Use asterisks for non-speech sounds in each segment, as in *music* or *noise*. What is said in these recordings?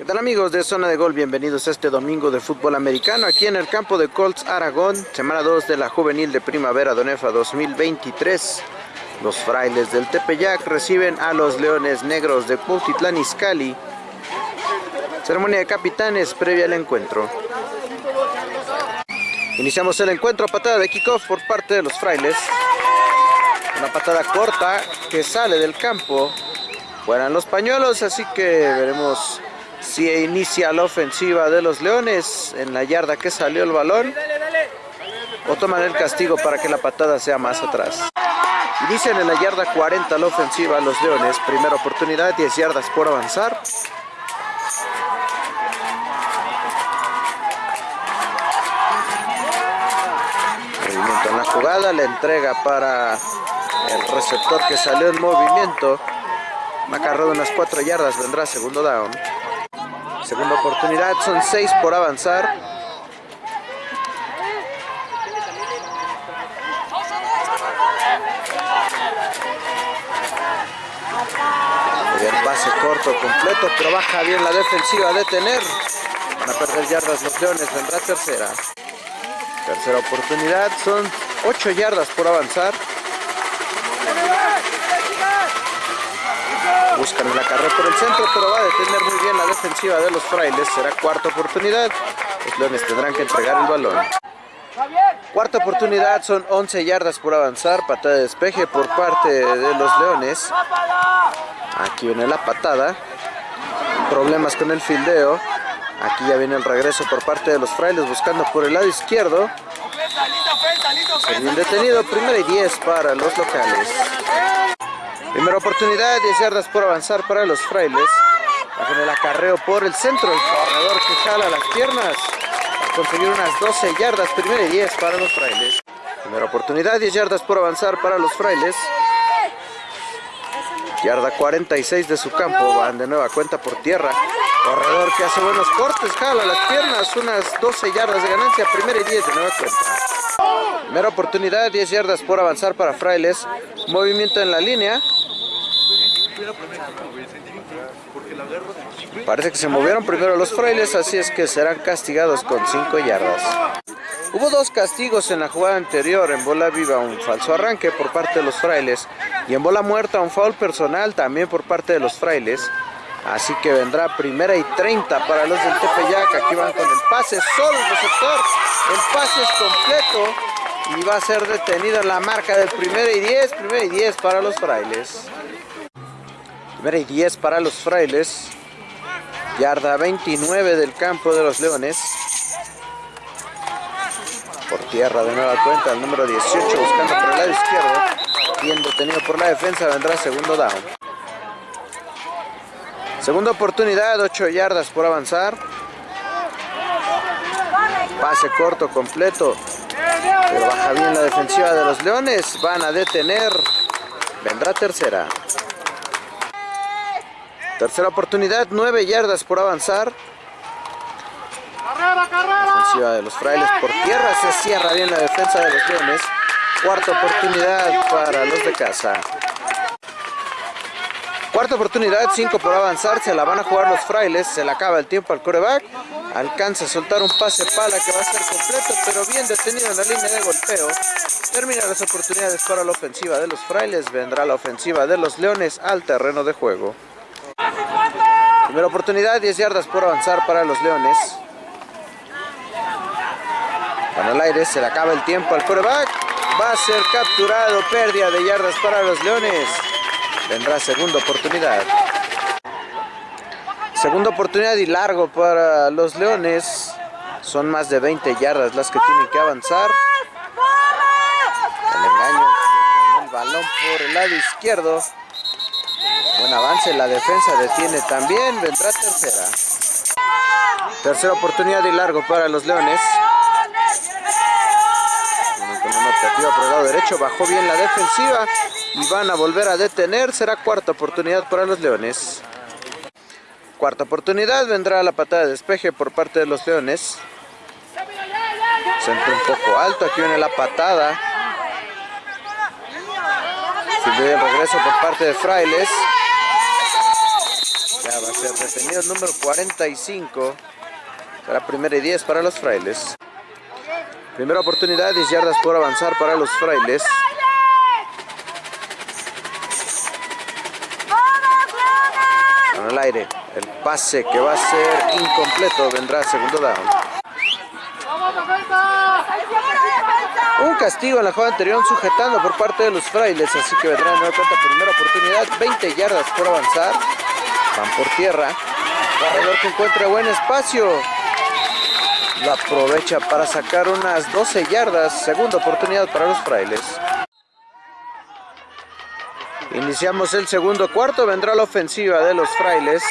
¿Qué tal amigos de Zona de Gol? Bienvenidos a este domingo de fútbol americano aquí en el campo de Colts Aragón, semana 2 de la Juvenil de Primavera Donefa 2023. Los frailes del Tepeyac reciben a los Leones Negros de Cuautitlán Izcalli. Ceremonia de capitanes previa al encuentro. Iniciamos el encuentro, patada de kickoff por parte de los frailes. Una patada corta que sale del campo. Fueran los pañuelos, así que veremos si inicia la ofensiva de los Leones en la yarda que salió el balón o toman el castigo para que la patada sea más atrás. Inician en la yarda 40 la ofensiva los Leones, primera oportunidad, 10 yardas por avanzar. Movimiento en la jugada, la entrega para el receptor que salió en movimiento. De unas 4 yardas, vendrá segundo down. Segunda oportunidad, son seis por avanzar. El pase corto completo, pero baja bien la defensiva a detener. Van a perder yardas los Leones, vendrá tercera. Tercera oportunidad, son ocho yardas por avanzar. Buscan la carrera por el centro, pero va a detener muy bien la defensiva de los frailes. Será cuarta oportunidad. Los leones tendrán que entregar el balón. Cuarta oportunidad, son 11 yardas por avanzar. Patada de despeje por parte de los leones. Aquí viene la patada. Problemas con el fildeo. Aquí ya viene el regreso por parte de los frailes buscando por el lado izquierdo. Bien detenido, primera y 10 para los locales. Primera oportunidad, 10 yardas por avanzar para los frailes. Bajo el acarreo por el centro, el corredor que jala las piernas. A conseguir unas 12 yardas, primera y 10 para los frailes. Primera oportunidad, 10 yardas por avanzar para los frailes. Yarda 46 de su campo, van de nueva cuenta por tierra. Corredor que hace buenos cortes, jala las piernas, unas 12 yardas de ganancia, primera y 10 de nueva cuenta. Primera oportunidad, 10 yardas por avanzar para Frailes. Movimiento en la línea. Parece que se movieron primero los frailes, así es que serán castigados con 5 yardas. Hubo dos castigos en la jugada anterior, en bola viva un falso arranque por parte de los frailes y en bola muerta un foul personal también por parte de los frailes. Así que vendrá primera y 30 para los del Tepeyac, aquí van con el pase solo el receptor, el pase es completo y va a ser detenido en la marca del primera y 10, primera y 10 para los frailes. Primera y 10 para los frailes. Yarda 29 del campo de los leones. Por tierra de nueva cuenta el número 18 buscando por el lado izquierdo. Bien detenido por la defensa vendrá segundo down. Segunda oportunidad, 8 yardas por avanzar. Pase corto completo. Pero baja bien la defensiva de los leones. Van a detener. Vendrá tercera. Tercera oportunidad, 9 yardas por avanzar. Defensiva de los frailes por tierra, se cierra bien la defensa de los leones. Cuarta oportunidad para los de casa. Cuarta oportunidad, 5 por avanzar, se la van a jugar los frailes, se le acaba el tiempo al coreback. Alcanza a soltar un pase pala que va a ser completo, pero bien detenido en la línea de golpeo. Termina las oportunidades para la ofensiva de los frailes, vendrá la ofensiva de los leones al terreno de juego. Primera oportunidad, 10 yardas por avanzar para los Leones. Con el aire se le acaba el tiempo al quarterback. Va a ser capturado, pérdida de yardas para los Leones. Vendrá segunda oportunidad. Segunda oportunidad y largo para los Leones. Son más de 20 yardas las que tienen que avanzar. El engaño con el balón por el lado izquierdo. Buen avance, la defensa detiene también, vendrá tercera. Tercera oportunidad y largo para los Leones. Con una optativa por el lado derecho, bajó bien la defensiva y van a volver a detener. Será cuarta oportunidad para los Leones. Cuarta oportunidad, vendrá la patada de despeje por parte de los Leones. Centro un poco alto, aquí viene la patada. el regreso por parte de Frailes. Ya va a ser detenido el número 45. Será primera y 10 para los frailes. Primera oportunidad, 10 yardas por avanzar para los frailes. Con el el pase que va a ser incompleto vendrá segundo down. Un castigo en la jugada anterior sujetando por parte de los frailes, así que vendrá de nueva cuenta primera oportunidad, 20 yardas por avanzar. Van por tierra. Corredor que encuentra buen espacio. Lo aprovecha para sacar unas 12 yardas. Segunda oportunidad para los frailes. Iniciamos el segundo cuarto. Vendrá la ofensiva de los frailes.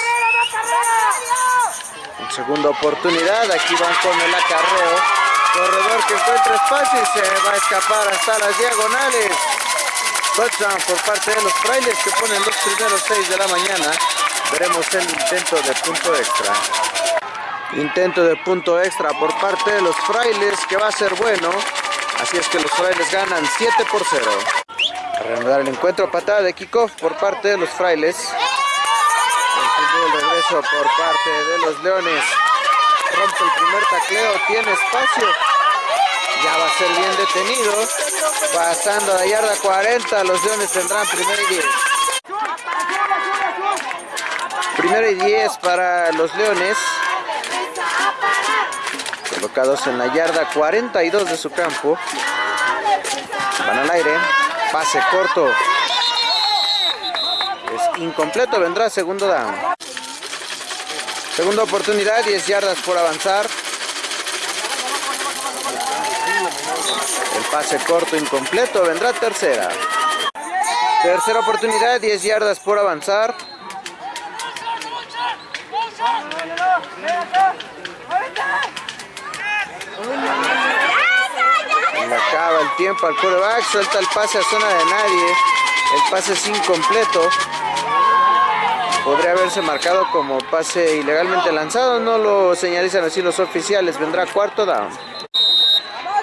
En segunda oportunidad. Aquí van con el acarreo. Corredor que encuentra espacio y se va a escapar hasta las diagonales. Touchdown por parte de los frailes que ponen los primeros seis de la mañana. Veremos el intento de punto extra. Intento de punto extra por parte de los frailes que va a ser bueno. Así es que los frailes ganan 7 por 0. A reanudar el encuentro, patada de kickoff por parte de los frailes. El regreso por parte de los leones. Rompe el primer tacleo, tiene espacio. Ya va a ser bien detenido. Pasando a la yarda 40, los leones tendrán primera y 10. Primera y 10 para los leones. Colocados en la yarda 42 de su campo. Van al aire. Pase corto. Es incompleto, vendrá segundo down. Segunda oportunidad, 10 yardas por avanzar. El pase corto incompleto, vendrá tercera. Tercera oportunidad, 10 yardas por avanzar. Le acaba el tiempo al quarterback, suelta el pase a zona de nadie. El pase es incompleto. Podría haberse marcado como pase ilegalmente lanzado, no lo señalizan así los oficiales. Vendrá cuarto down.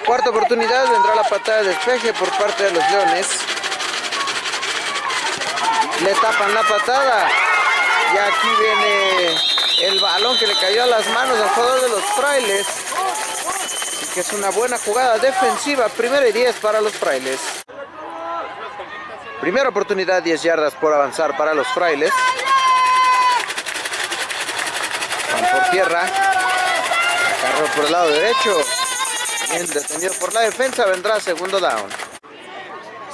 Cuarta oportunidad, vendrá la patada de despeje por parte de los Leones. Le tapan la patada. Y aquí viene el balón que le cayó a las manos al jugador de los frailes. Que es una buena jugada defensiva. Primera y 10 para los frailes. Primera oportunidad, 10 yardas por avanzar para los frailes. Van por tierra. Carro por el lado derecho. Bien detenido por la defensa. Vendrá segundo down.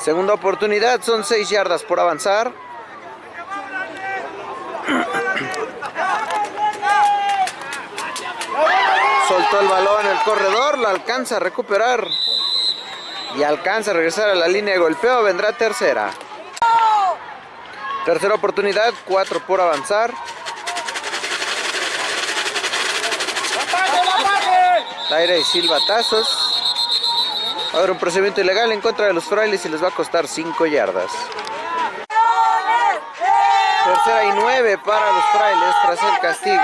Segunda oportunidad, son 6 yardas por avanzar. Soltó el balón el corredor, lo alcanza a recuperar. Y alcanza a regresar a la línea de golpeo, vendrá tercera. Tercera oportunidad, 4 por avanzar. Aire y silbatazos. Ahora un procedimiento ilegal en contra de los frailes y les va a costar 5 yardas. Tercera y 9 para los frailes tras el castigo.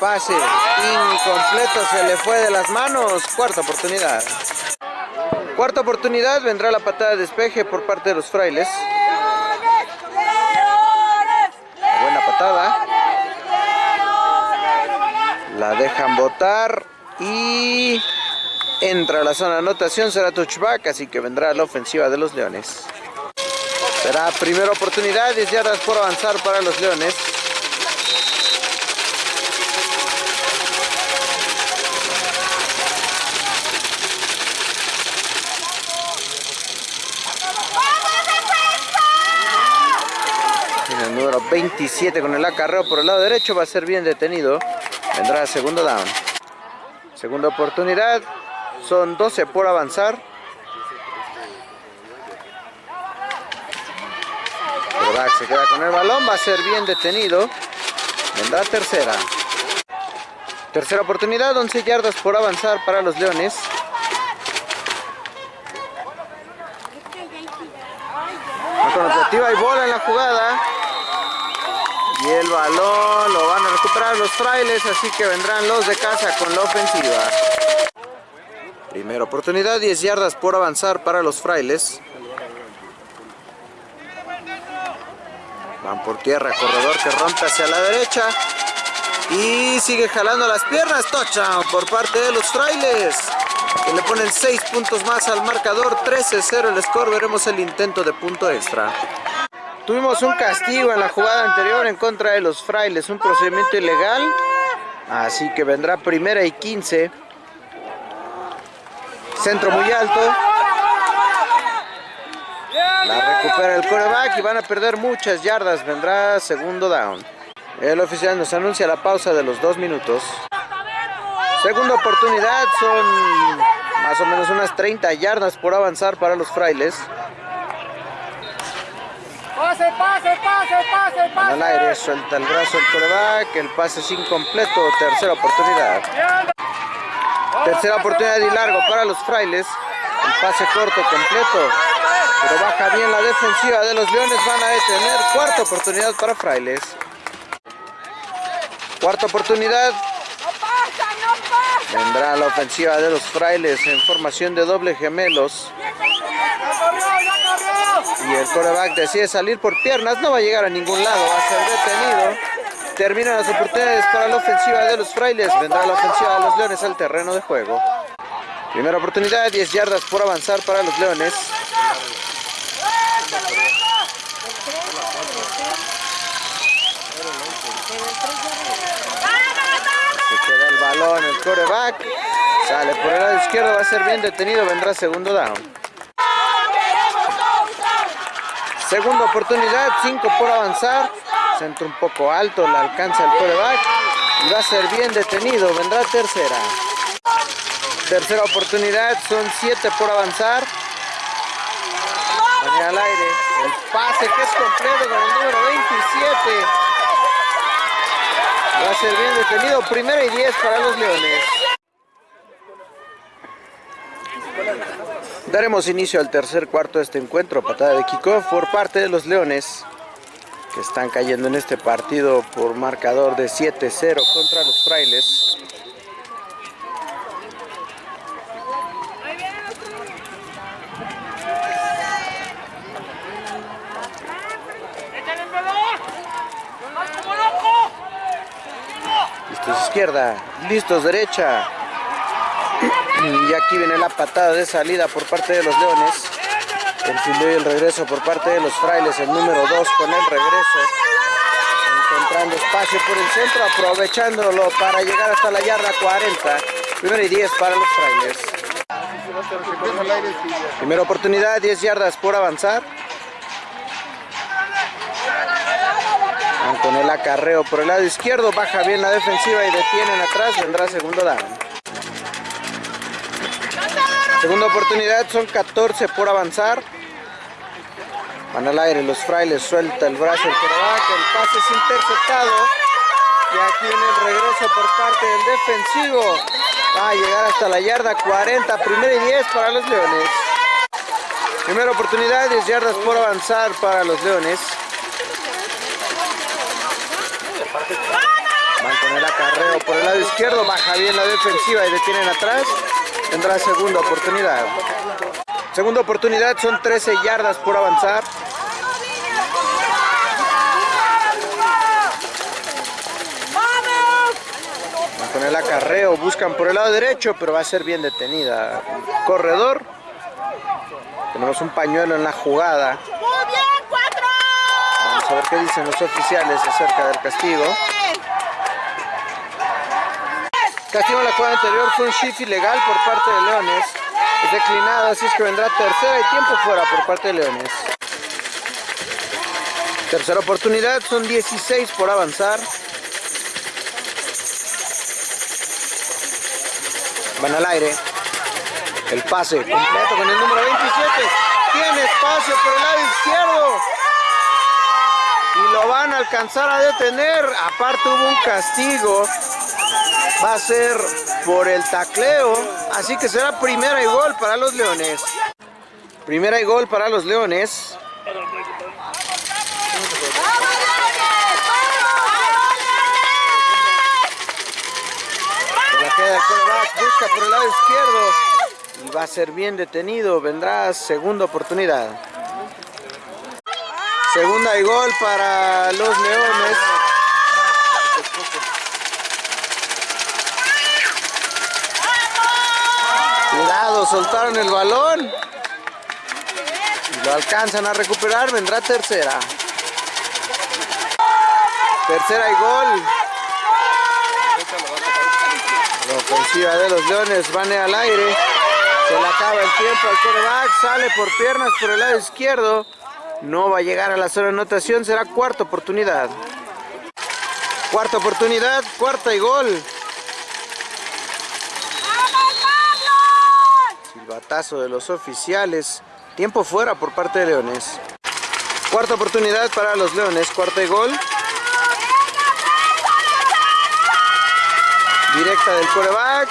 Pase incompleto se le fue de las manos. Cuarta oportunidad. Cuarta oportunidad vendrá la patada de despeje por parte de los frailes. Buena patada. La dejan botar y entra a la zona de anotación. Será touchback, así que vendrá la ofensiva de los Leones. Será primera oportunidad, 10 yardas por avanzar para los Leones. 27 con el acarreo por el lado derecho va a ser bien detenido. Vendrá segundo down. Segunda oportunidad. Son 12 por avanzar. se queda con el balón. Va a ser bien detenido. Vendrá tercera. Tercera oportunidad. 11 yardas por avanzar para los Leones. Alternativa y bola en la jugada. Y el balón lo van a recuperar los frailes, así que vendrán los de casa con la ofensiva. Primera oportunidad, 10 yardas por avanzar para los frailes. Van por tierra, corredor que rompe hacia la derecha. Y sigue jalando las piernas. Touchdown por parte de los frailes. Que le ponen 6 puntos más al marcador. 13-0 el score. Veremos el intento de punto extra. Tuvimos un castigo en la jugada anterior en contra de los frailes. Un procedimiento ilegal. Así que vendrá primera y 15. Centro muy alto. La recupera el coreback y van a perder muchas yardas. Vendrá segundo down. El oficial nos anuncia la pausa de los dos minutos. Segunda oportunidad, son más o menos unas 30 yardas por avanzar para los frailes. Pase, pase, pase, pase, pase. Al aire suelta el brazo el coreback, el pase es incompleto, tercera oportunidad. Tercera oportunidad y largo para los frailes. El pase corto completo. Pero baja bien la defensiva de los Leones. Van a detener. Cuarta oportunidad para frailes. Cuarta oportunidad. Vendrá la ofensiva de los frailes en formación de doble gemelos. Y el coreback decide salir por piernas. No va a llegar a ningún lado. Va a ser detenido. Terminan las oportunidades para la ofensiva de los frailes. Vendrá la ofensiva de los leones al terreno de juego. Primera oportunidad, 10 yardas por avanzar para los leones. Se queda el balón, el coreback. Sale por el lado izquierdo, va a ser bien detenido, vendrá segundo down. Segunda oportunidad, 5 por avanzar. Centro un poco alto, la alcanza el coreback. Y va a ser bien detenido, vendrá tercera. Tercera oportunidad, son 7 por avanzar. al aire, el pase que es completo con el número 27. Va a ser bien detenido, primera y 10 para los Leones. Daremos inicio al tercer cuarto de este encuentro, patada de kickoff por parte de los Leones, que están cayendo en este partido por marcador de 7-0 contra los Frailes. Listos izquierda, listos derecha. Y aquí viene la patada de salida por parte de los Leones. El fildeo y el regreso por parte de los Frailes, el número 2 con el regreso. Encontrando espacio por el centro, aprovechándolo para llegar hasta la yarda 40. Primero y 10 para los Frailes. Primera oportunidad, 10 yardas por avanzar. Van con el acarreo por el lado izquierdo, baja bien la defensiva y detienen atrás, vendrá segundo down. Segunda oportunidad, son 14 por avanzar. Van al aire, los frailes suelta el brazo el coreback, el pase es interceptado. Y aquí viene el regreso por parte del defensivo. Va a llegar hasta la yarda 40, primera y 10 para los Leones. Primera oportunidad, 10 yardas por avanzar para los Leones. Van con el acarreo por el lado izquierdo, baja bien la defensiva y detienen atrás. Tendrá segunda oportunidad. Segunda oportunidad, son 13 yardas por avanzar. Van con el acarreo, buscan por el lado derecho, pero va a ser bien detenida. Corredor. Tenemos un pañuelo en la jugada. Vamos a ver qué dicen los oficiales acerca del castigo. Castigo en la jugada anterior fue un shift ilegal por parte de Leones. Es declinado, así es que vendrá tercera y tiempo fuera por parte de Leones. Tercera oportunidad, son 16 por avanzar. Van al aire. El pase completo con el número 27. Tiene espacio por el lado izquierdo. Y lo van a alcanzar a detener. Aparte hubo un castigo va a ser por el tacleo, así que será primera y gol para los Leones. Primera y gol para los Leones. busca por el lado izquierdo y va a ser bien detenido, vendrá segunda oportunidad. Segunda y gol para los Leones. Soltaron el balón. Y lo alcanzan a recuperar, vendrá tercera. Tercera y gol. La ofensiva de los Leones van al aire. Se le acaba el tiempo al coreback. Sale por piernas por el lado izquierdo. No va a llegar a la zona de anotación. Será cuarta oportunidad. Cuarta oportunidad. Cuarta y gol. De los oficiales. Tiempo fuera por parte de Leones. Cuarta oportunidad para los Leones. Cuarta y gol. Directa del coreback.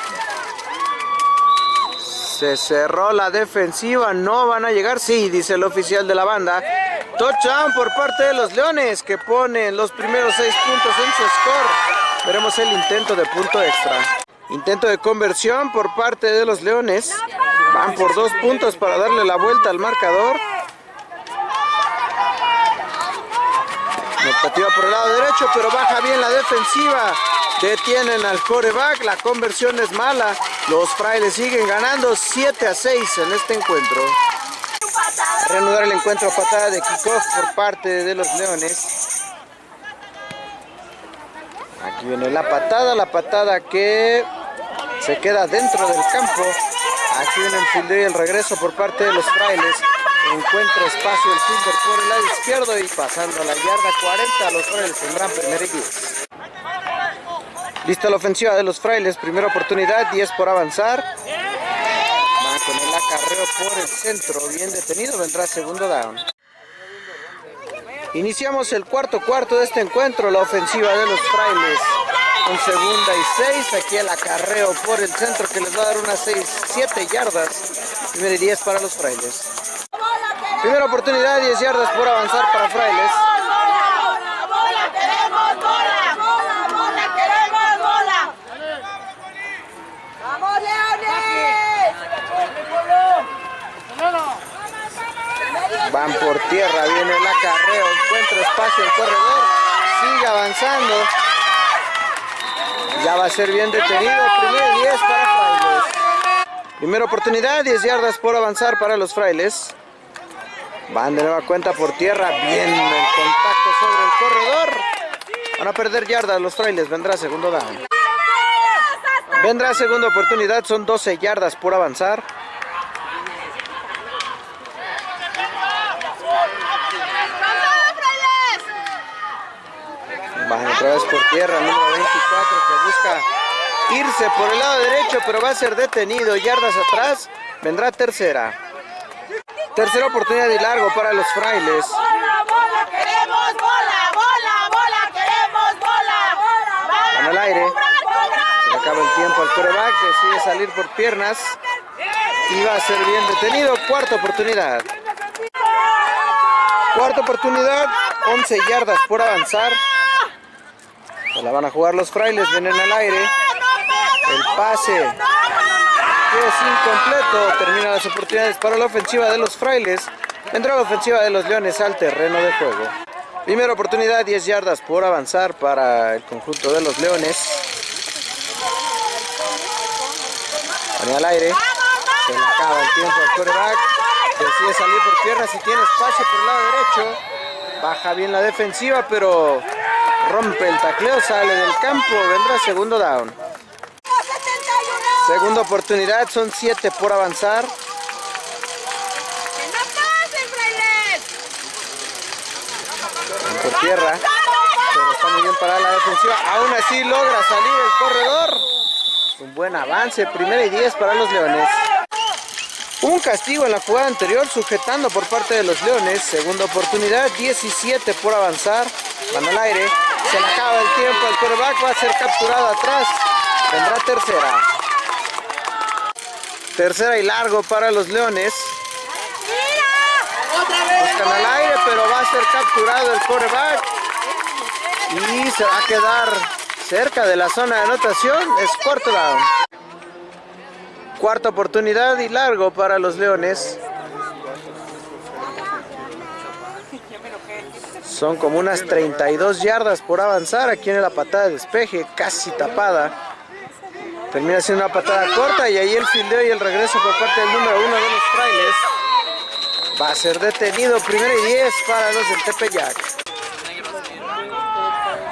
Se cerró la defensiva. No van a llegar. Sí, dice el oficial de la banda. Touchdown por parte de los Leones que ponen los primeros seis puntos en su score. Veremos el intento de punto extra. Intento de conversión por parte de los Leones. Van por dos puntos para darle la vuelta al marcador. Notativa por el lado derecho, pero baja bien la defensiva. Detienen al coreback, la conversión es mala. Los frailes siguen ganando 7 a 6 en este encuentro. Reanudar el encuentro patada de kickoff por parte de los leones. Aquí viene la patada, la patada que se queda dentro del campo. Aquí viene el fildeo y el regreso por parte de los frailes. Encuentra espacio el fielder por el lado izquierdo y pasando a la yarda 40, los frailes tendrán primer y 10. Lista la ofensiva de los frailes, primera oportunidad, 10 por avanzar. Va con el acarreo por el centro, bien detenido, vendrá segundo down. Iniciamos el cuarto cuarto de este encuentro, la ofensiva de los frailes. Con segunda y seis, aquí el acarreo por el centro que les va a dar unas 6, 7 yardas. Primera y 10 para los frailes. Primera oportunidad, 10 yardas por avanzar para frailes. Van por tierra, viene el acarreo, encuentra espacio el corredor, sigue avanzando. Ya va a ser bien detenido, primero 10 para Frailes. Primera oportunidad, 10 yardas por avanzar para los Frailes. Van de nueva cuenta por tierra, bien el contacto sobre el corredor. Van a perder yardas los Frailes, vendrá segundo down. Vendrá segunda oportunidad, son 12 yardas por avanzar. Van otra vez por tierra, número 24 que busca irse por el lado derecho, pero va a ser detenido. Yardas atrás, vendrá tercera. Tercera oportunidad y largo para los frailes. Van al aire. Se le acaba el tiempo al coreback, decide salir por piernas. Y va a ser bien detenido. Cuarta oportunidad. Cuarta oportunidad, 11 yardas por avanzar. La van a jugar los frailes, vienen al aire. El pase es incompleto. Termina las oportunidades para la ofensiva de los frailes. Entra la ofensiva de los leones al terreno de juego. Primera oportunidad, 10 yardas por avanzar para el conjunto de los leones. Pone al aire. Se le acaba el tiempo al quarterback. Decide salir por tierra si tiene espacio por el lado derecho. Baja bien la defensiva, pero rompe el tacleo, sale del campo. Vendrá segundo down. Segunda oportunidad, son 7 por avanzar. Por tierra, pero está muy bien para la defensiva. Aún así logra salir el corredor. Un buen avance, primera y 10 para los Leones. Un castigo en la jugada anterior sujetando por parte de los Leones. Segunda oportunidad, 17 por avanzar. Van al aire. Se le acaba el tiempo. El quarterback va a ser capturado atrás. Tendrá tercera. Tercera y largo para los Leones. Buscan al aire, pero va a ser capturado el quarterback. Y se va a quedar cerca de la zona de anotación. Es cuarto down. Cuarta oportunidad y largo para los Leones. Son como unas 32 yardas por avanzar. Aquí en la patada de despeje, casi tapada. Termina siendo una patada corta y ahí el fildeo y el regreso por parte del número uno de los frailes. Va a ser detenido, primera y 10 para los del Tepeyac.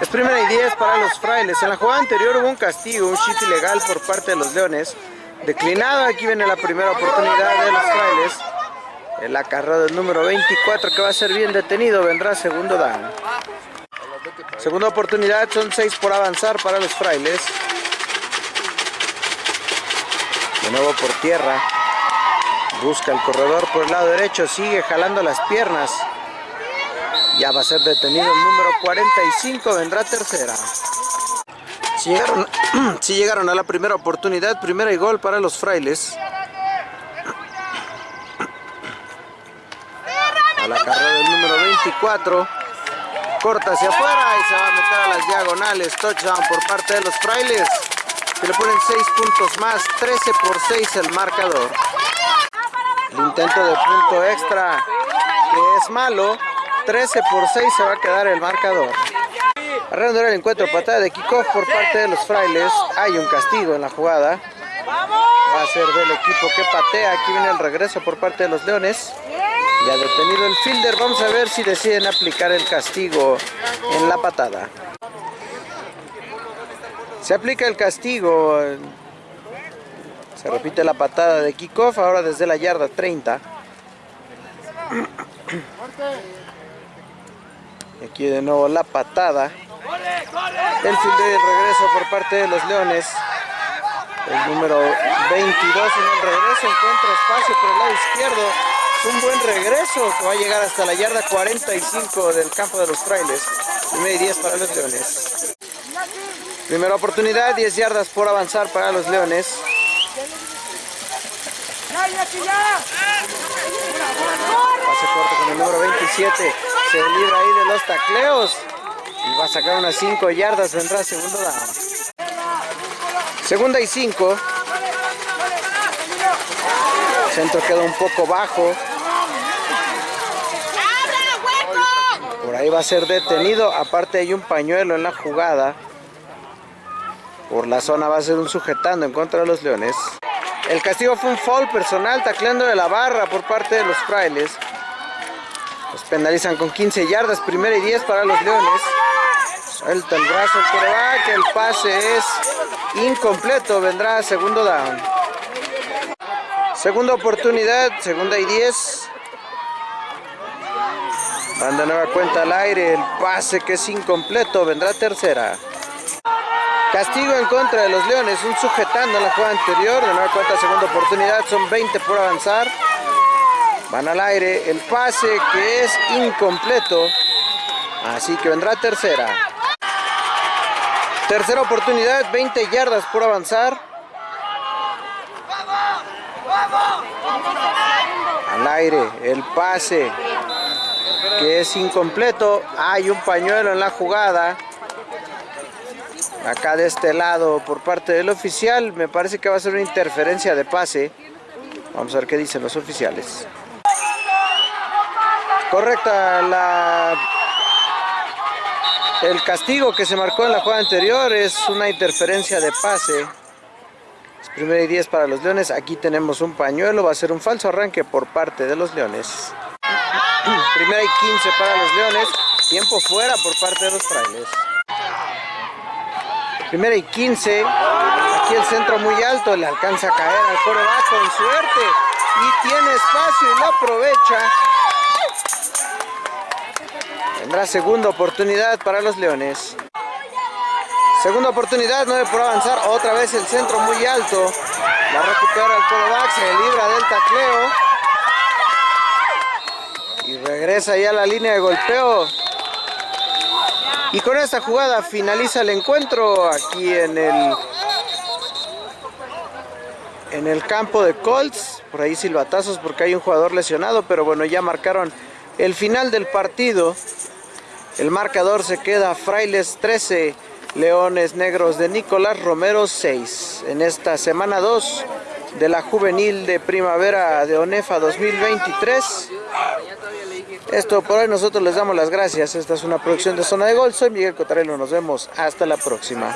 Es primera y 10 para los frailes. En la jugada anterior hubo un castigo, un chip ilegal por parte de los leones. Declinado, aquí viene la primera oportunidad de los frailes. El acarreo del número 24 que va a ser bien detenido, vendrá segundo down. Segunda oportunidad, son 6 por avanzar para los frailes. De nuevo por tierra. Busca el corredor por el lado derecho, sigue jalando las piernas. Ya va a ser detenido el número 45, vendrá tercera. Si llegaron, *clears throat* si llegaron a la primera oportunidad, primera y gol para los frailes. A la carrera del número 24. Corta hacia afuera y se va a meter a las diagonales. Touchdown por parte de los frailes. Que le ponen 6 puntos más. 13 por 6 el marcador. El intento de punto extra que es malo. 13 por 6 se va a quedar el marcador. A redondear el encuentro, patada de kickoff por parte de los frailes. Hay un castigo en la jugada. Va a ser del equipo que patea. Aquí viene el regreso por parte de los leones. Ya detenido el fielder. Vamos a ver si deciden aplicar el castigo en la patada. Se aplica el castigo. Se repite la patada de kickoff. Ahora desde la yarda 30. Aquí de nuevo la patada. El fielder y el regreso por parte de los leones. El número 22 en el regreso encuentra espacio por el lado izquierdo. Un buen regreso que va a llegar hasta la yarda 45 del campo de los frailes. Primera y 10 para los leones. Primera oportunidad, 10 yardas por avanzar para los leones. Pase corto con el número 27. Se libra ahí de los tacleos. Y va a sacar unas 5 yardas. Vendrá segundo down. Segunda y 5. Centro queda un poco bajo. Ahí va a ser detenido. Aparte hay un pañuelo en la jugada. Por la zona va a ser un sujetando en contra de los leones. El castigo fue un foul personal tacleando de la barra por parte de los frailes. Los penalizan con 15 yardas, primera y 10 para los leones. Suelta el brazo el coreback, el pase es incompleto, vendrá segundo down. Segunda oportunidad, segunda y 10. Van de nueva cuenta al aire, el pase que es incompleto, vendrá tercera. Castigo en contra de los Leones, un sujetando en la jugada anterior, de nueva cuenta segunda oportunidad, son 20 por avanzar. Van al aire, el pase que es incompleto, así que vendrá tercera. Tercera oportunidad, 20 yardas por avanzar. Al aire, el pase que es incompleto. Hay un pañuelo en la jugada. Acá de este lado por parte del oficial. Me parece que va a ser una interferencia de pase. Vamos a ver qué dicen los oficiales. Correcta la... El castigo que se marcó en la jugada anterior es una interferencia de pase. Primera y 10 para los Leones. Aquí tenemos un pañuelo. Va a ser un falso arranque por parte de los Leones. Primera y 15 para los Leones. Tiempo fuera por parte de los frailes. Primera y 15. Aquí el centro muy alto. Le alcanza a caer al coreback con suerte. Y tiene espacio y lo aprovecha. Tendrá segunda oportunidad para los Leones. Segunda oportunidad, 9 por avanzar. Otra vez el centro muy alto. La recupera el coreback, se libra del tacleo. Regresa ya la línea de golpeo. Y con esta jugada finaliza el encuentro aquí en el en el campo de Colts. Por ahí silbatazos porque hay un jugador lesionado, pero bueno, ya marcaron el final del partido. El marcador se queda Frailes 13, Leones Negros de Nicolás Romero 6. En esta semana 2 de la juvenil de primavera de ONEFA 2023. Esto por hoy nosotros les damos las gracias. Esta es una producción de Zona de Gol. Soy Miguel Cotarelo. Nos vemos hasta la próxima.